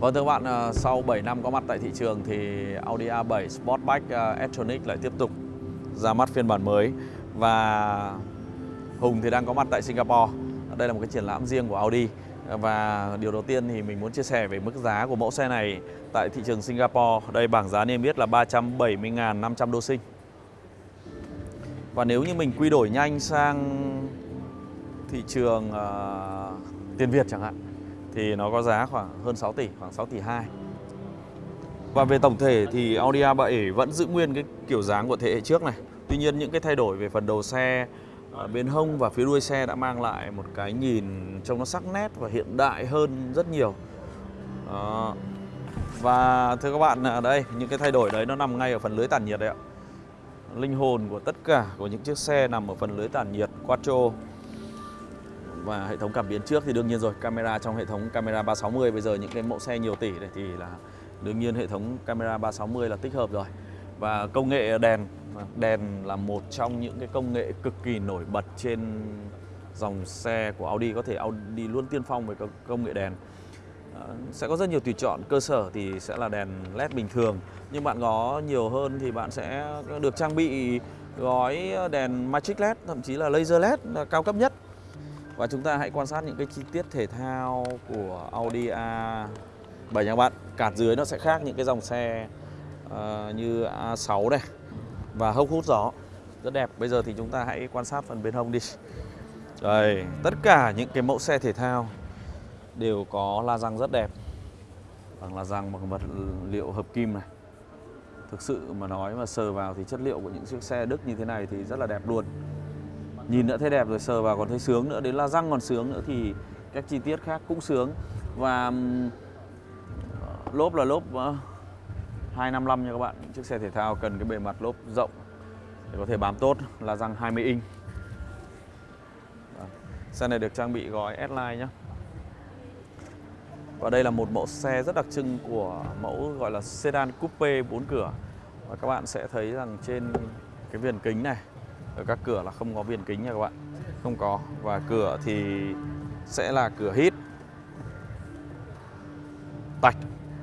Vâng thưa các bạn, ờ, sau 7 năm có mặt tại thị trường thì Audi A7 Sportback ờ, e-tronic lại tiếp tục ra mắt phiên bản mới và Hùng thì đang có mặt tại Singapore. Đây là một cái triển lãm riêng của Audi và điều đầu tiên thì mình muốn chia sẻ về mức giá của mẫu xe này tại thị trường Singapore. Đây bảng giá niêm yết là 370.500 đô sinh. Và nếu như mình quy đổi nhanh sang thị trường uh, tiền Việt chẳng hạn thì nó có giá khoảng hơn 6 tỷ, khoảng 6 tỷ 2. Và về tổng thể thì Audi A7 vẫn giữ nguyên cái kiểu dáng của thế hệ trước này. Tuy nhiên những cái thay đổi về phần đầu xe, ờ, bên hông và phía đuôi xe đã mang lại một cái nhìn trông nó sắc nét và hiện đại hơn rất nhiều. Đó. Và thưa các bạn, ở đây những cái thay đổi đấy nó nằm ngay ở phần lưới tản nhiệt đấy ạ. Linh hồn của tất cả của những chiếc xe nằm ở phần lưới tản nhiệt Quattro và hệ thống cảm biến trước thì đương nhiên rồi, camera trong hệ thống camera 360 bây giờ những cái mẫu xe nhiều tỷ này thì là đương nhiên hệ thống camera 360 là tích hợp rồi. Và công nghệ đèn đèn là một trong những cái công nghệ cực kỳ nổi bật trên dòng xe của Audi, có thể Audi luôn tiên phong về công nghệ đèn. Ờ, sẽ có rất nhiều tùy chọn, cơ sở thì sẽ là đèn led bình thường. Nhưng bạn có nhiều hơn thì bạn sẽ được trang bị gói đèn Magic LED, thậm chí là laser LED là cao cấp nhất và chúng ta hãy quan sát những cái chi tiết thể thao của Audi A7 nha các bạn. Cạt dưới nó sẽ khác những cái dòng xe uh, như A6 này và hốc hút gió rất đẹp. Bây giờ thì chúng ta hãy quan sát phần bên hông đi. Đây, tất cả những cái mẫu xe thể thao đều có la răng rất đẹp. Bằng la răng bằng vật liệu hợp kim này. Thực sự mà nói mà sờ vào thì chất liệu của những chiếc xe Đức như thế này thì rất là đẹp luôn nhìn đã thấy đẹp rồi sờ vào còn thấy sướng nữa đến là răng còn sướng nữa thì các chi tiết khác cũng sướng. Và lốp là lốp 255 nha các bạn. Chiếc xe thể thao cần cái bề mặt lốp rộng để có thể bám tốt. Là răng 20 inch. Xe này được trang bị gói S-Line nhé và đây là một mẫu xe rất đặc trưng của mẫu gọi là sedan coupe 4 cửa. Và các bạn sẽ thấy rằng trên cái viền kính này ở các cửa là không có viền kính nha các bạn. Không có. Và cửa thì sẽ là cửa hít. Tạch,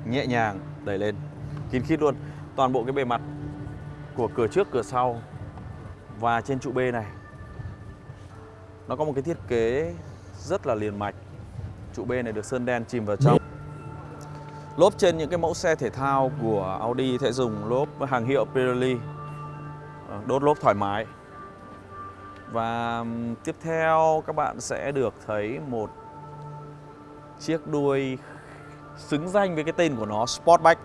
nhẹ nhàng, đẩy lên. Kín khít luôn. Toàn bộ cái bề mặt của cửa trước, cửa sau và trên trụ B này, nó có một cái thiết kế rất là liền mạch. Trụ B này được sơn đen chìm vào trong. Lốp trên những cái mẫu xe thể thao của Audi sẽ dùng lốp hàng hiệu Pirelli ờ, đốt lốp thoải mái và tiếp theo các bạn sẽ được thấy một chiếc đuôi xứng danh với cái tên của nó Sportback.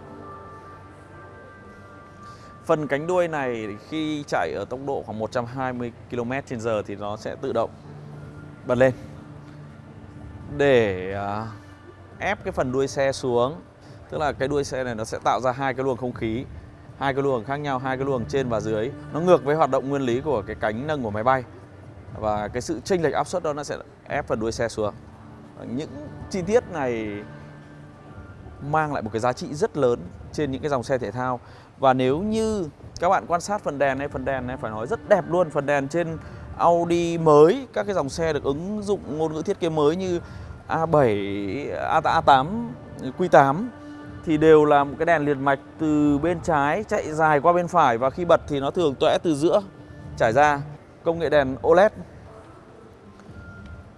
Phần cánh đuôi này khi chạy ở tốc độ khoảng 120 km/h thì nó sẽ tự động bật lên để à, ép cái phần đuôi xe xuống. Tức là cái đuôi xe này nó sẽ tạo ra hai cái luồng không khí, hai cái luồng khác nhau, hai cái luồng trên và dưới. Nó ngược với hoạt động nguyên lý của cái cánh nâng của máy bay. Và cái sự chênh lệch áp suất đó nó sẽ ép phần đuôi xe xuống. Những chi tiết này mang lại một cái giá trị rất lớn trên những cái dòng xe thể thao. Và nếu như các bạn quan sát phần đèn này phần đèn này phải nói rất đẹp luôn. Phần đèn trên Audi mới các cái dòng xe được ứng dụng ngôn ngữ thiết kế mới như A7 A8 Q8 thì đều là một cái đèn liền mạch từ bên trái chạy dài qua bên phải và khi bật thì nó thường tõe từ giữa trải ra công nghệ đèn OLED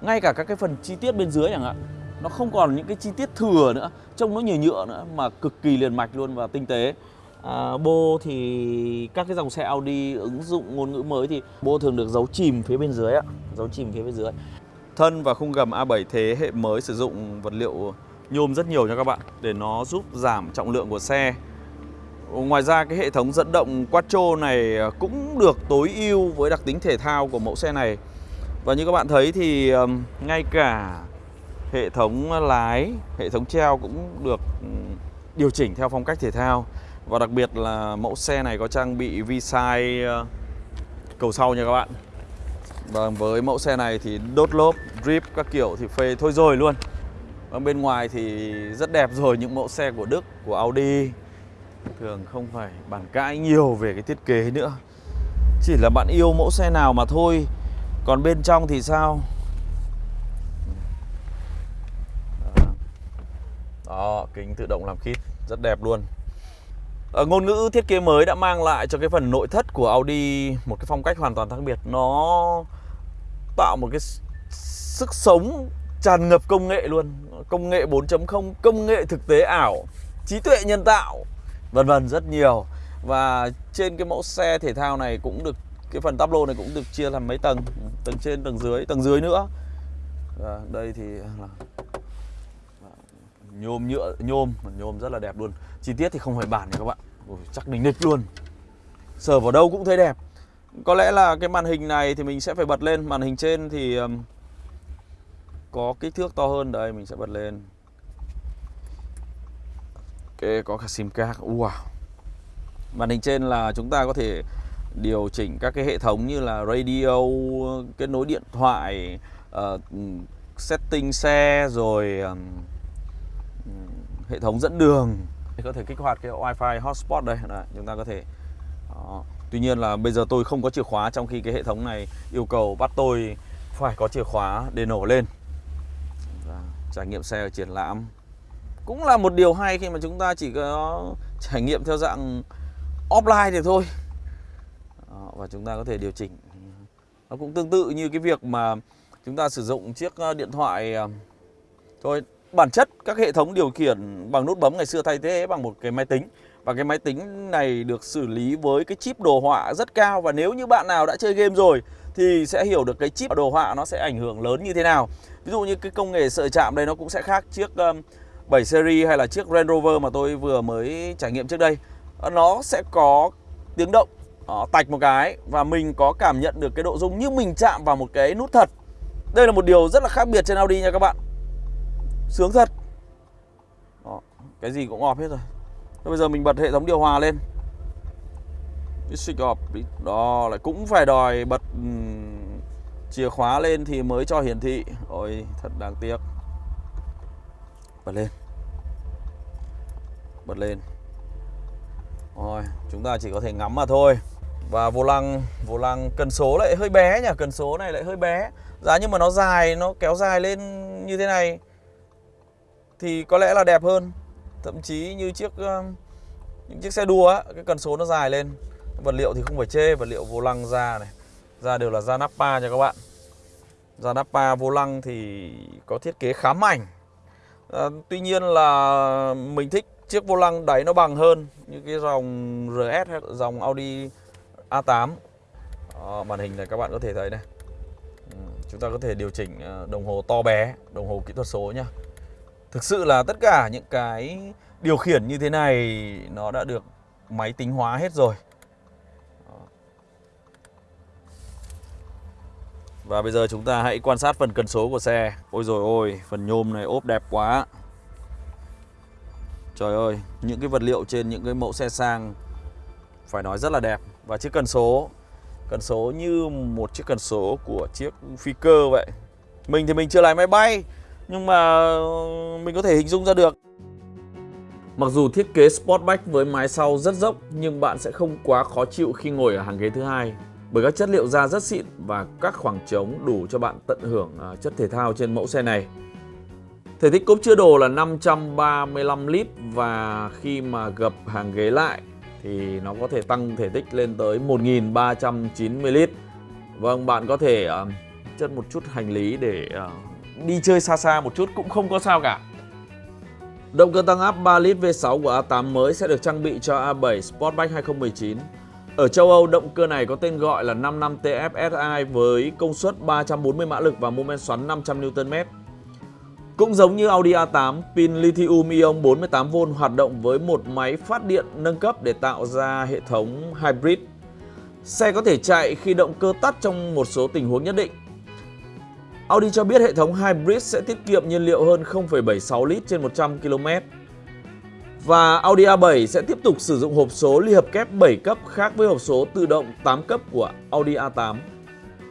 ngay cả các cái phần chi tiết bên dưới chẳng hạn nó không còn những cái chi tiết thừa nữa trông nó nhiều nhựa nữa mà cực kỳ liền mạch luôn và tinh tế. À, bô thì các cái dòng xe Audi ứng dụng ngôn ngữ mới thì bô thường được giấu chìm phía bên dưới ạ giấu chìm phía bên dưới. Thân và khung gầm A7 thế hệ mới sử dụng vật liệu nhôm rất nhiều nha các bạn để nó giúp giảm trọng lượng của xe. Ngoài ra cái hệ thống dẫn động Quattro này cũng được tối ưu với đặc tính thể thao của mẫu xe này. Và như các bạn thấy thì ngay cả hệ thống lái, hệ thống treo cũng được điều chỉnh theo phong cách thể thao. Và đặc biệt là mẫu xe này có trang bị vi-sai ờ, cầu sau nha các bạn. Và với mẫu xe này thì đốt lốp, drip các kiểu thì phê thôi rồi luôn. Ở bên ngoài thì rất đẹp rồi những mẫu xe của Đức, của Audi thường không phải bàn cãi nhiều về cái thiết kế nữa chỉ là bạn yêu mẫu xe nào mà thôi còn bên trong thì sao Đó, kính tự động làm khít rất đẹp luôn. Ở ngôn ngữ thiết kế mới đã mang lại cho cái phần nội thất của Audi một cái phong cách hoàn toàn khác biệt. Nó tạo một cái sức sống tràn ngập công nghệ luôn. Công nghệ 4.0, công nghệ thực tế ảo, trí tuệ nhân tạo, vân vân rất nhiều. Và trên cái mẫu xe thể thao này cũng được cái phần tắp lô này cũng được chia làm mấy tầng, tầng trên, tầng dưới, tầng dưới nữa. à, đây thì là nhôm nhựa nhôm nhôm rất là đẹp luôn chi tiết thì không phải bản nha các bạn Ôi, chắc đỉnh địch luôn sờ vào đâu cũng thấy đẹp có lẽ là cái màn hình này thì mình sẽ phải bật lên màn hình trên thì có kích thước to hơn. Đây mình sẽ bật lên. Ok có cả sim card. Wow. Màn hình trên là chúng ta có thể điều chỉnh các cái hệ thống như là radio kết nối điện thoại uh, setting xe rồi um, hệ thống dẫn đường. Có thể kích hoạt cái wifi hotspot đây. Đấy, chúng ta có thể đó. tuy nhiên là bây giờ tôi không có chìa khóa trong khi cái hệ thống này yêu cầu bắt tôi phải có chìa khóa để nổ lên trải nghiệm xe ở triển lãm cũng là một điều hay khi mà chúng ta chỉ có trải nghiệm theo dạng offline thì thôi. Đó, và chúng ta có thể điều chỉnh. Nó cũng tương tự như cái việc mà chúng ta sử dụng chiếc ờ, điện thoại ờ, thôi bản chất các hệ thống điều khiển bằng nút bấm ngày xưa thay thế bằng một cái máy tính. Và cái máy tính này được xử lý với cái chip đồ họa rất cao. Và nếu như bạn nào đã chơi game rồi thì sẽ hiểu được cái chip đồ họa nó sẽ ảnh hưởng lớn như thế nào. Ví dụ như cái công nghệ sợi chạm đây nó cũng sẽ khác chiếc 7 series hay là chiếc Range Rover mà tôi vừa mới trải nghiệm trước đây. Ờ, nó sẽ có tiếng động đó, tạch một cái và mình có cảm nhận được cái độ rung như mình chạm vào một cái nút thật. Đây là một điều rất là khác biệt trên Audi nha các bạn. Sướng thật Đó, Cái gì cũng ọp hết rồi Thế Bây giờ mình bật hệ thống điều hòa lên Switch off Đó lại cũng phải đòi bật chìa khóa lên thì mới cho hiển thị. Ôi thật đáng tiếc. Bật lên. Bật lên. Rồi chúng ta chỉ có thể ngắm mà thôi. Và vô lăng Vô lăng cần số lại hơi bé nhỉ? Cần số này lại hơi bé. Giá nhưng mà nó dài Nó kéo dài lên như thế này thì có lẽ là đẹp hơn. Thậm chí như chiếc ờ, những chiếc xe đua á, cái cần số nó dài lên. Vật liệu thì không phải chê vật liệu vô lăng da này ra đều là da Nappa nha các bạn. Da Nappa vô lăng thì có thiết kế khá mảnh. À, tuy nhiên là mình thích chiếc vô lăng đáy nó bằng hơn như cái dòng RS hay dòng Audi A8 à, màn hình này các bạn có thể thấy này. Ừ, chúng ta có thể điều chỉnh à, đồng hồ to bé đồng hồ kỹ thuật số nhá. Thực sự là tất cả những cái điều khiển như thế này nó đã được máy tính hóa hết rồi. Và bây giờ chúng ta hãy quan sát phần cần số của xe. Ôi rồi ôi, phần nhôm này ốp đẹp quá. Trời ơi, những cái vật liệu trên những cái mẫu xe sang phải nói rất là đẹp. Và chiếc cần số, cần số như một chiếc cần số của chiếc phi cơ vậy. Mình thì mình chưa lái máy bay, nhưng mà mình có thể hình dung ra được Mặc dù thiết kế Sportback với mái sau rất dốc nhưng bạn sẽ không quá khó chịu khi ngồi ở hàng ghế thứ hai bởi các chất liệu da rất xịn và các khoảng trống đủ cho bạn tận hưởng à, chất thể thao trên mẫu xe này. Thể tích cốp chứa đồ là 535 lít và khi mà gập hàng ghế lại thì nó có thể tăng thể tích lên tới 1390 lít. Vâng, bạn có thể uh, chất một chút hành lý để uh, đi chơi xa xa một chút cũng không có sao cả. Động cơ tăng áp 3 lít V6 của A8 mới sẽ được trang bị cho A7 Sportback 2019. Ở châu Âu, động cơ này có tên gọi là 55 TFSI với công suất 340 mã lực và mô men xoắn 500 Nm. Cũng giống như Audi A8, pin lithium ion 48V hoạt động với một máy phát điện nâng cấp để tạo ra hệ thống hybrid. Xe có thể chạy khi động cơ tắt trong một số tình huống nhất định Audi cho biết hệ thống Hybrid sẽ tiết kiệm nhiên liệu hơn 0,76 lít trên 100 km. Và Audi A7 sẽ tiếp tục sử dụng hộp số ly hợp kép 7 cấp khác với hộp số tự động 8 cấp của Audi A8.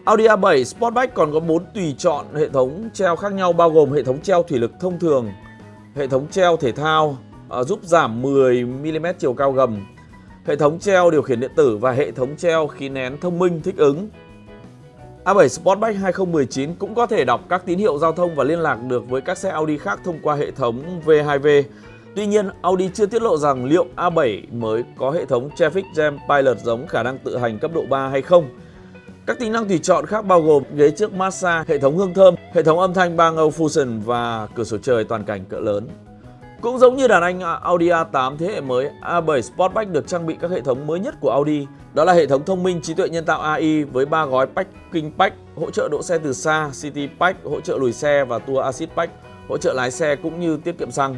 Audi A7 Sportback còn có 4 tùy chọn hệ thống treo khác nhau bao gồm hệ thống treo thủy lực thông thường, hệ thống treo thể thao à, giúp giảm 10mm chiều cao gầm, hệ thống treo điều khiển điện tử và hệ thống treo khí nén thông minh thích ứng A7 Sportback 2019 cũng có thể đọc các tín hiệu giao thông và liên lạc được với các xe Audi khác thông qua hệ thống V2V. Tuy nhiên, Audi chưa tiết lộ rằng liệu A7 mới có hệ thống Traffic Jam Pilot giống khả năng tự hành cấp độ 3 hay không. Các tính năng tùy chọn khác bao gồm ghế trước massage, hệ thống hương thơm, hệ thống âm thanh Bang Fusion và cửa sổ trời toàn cảnh cỡ lớn. Cũng giống như đàn anh Audi A8 thế hệ mới, A7 Sportback được trang bị các hệ thống mới nhất của Audi. Đó là hệ thống thông minh trí tuệ nhân tạo AI với 3 gói Parking Pack, hỗ trợ đỗ xe từ xa, City Pack, hỗ trợ lùi xe và Tour Assist Pack, hỗ trợ lái xe cũng như tiết kiệm xăng.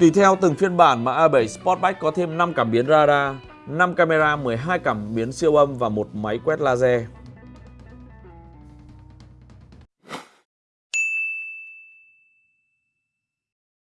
Tùy theo từng phiên bản mà A7 Sportback có thêm 5 cảm biến radar, 5 camera, 12 cảm biến siêu âm và một máy quét laser.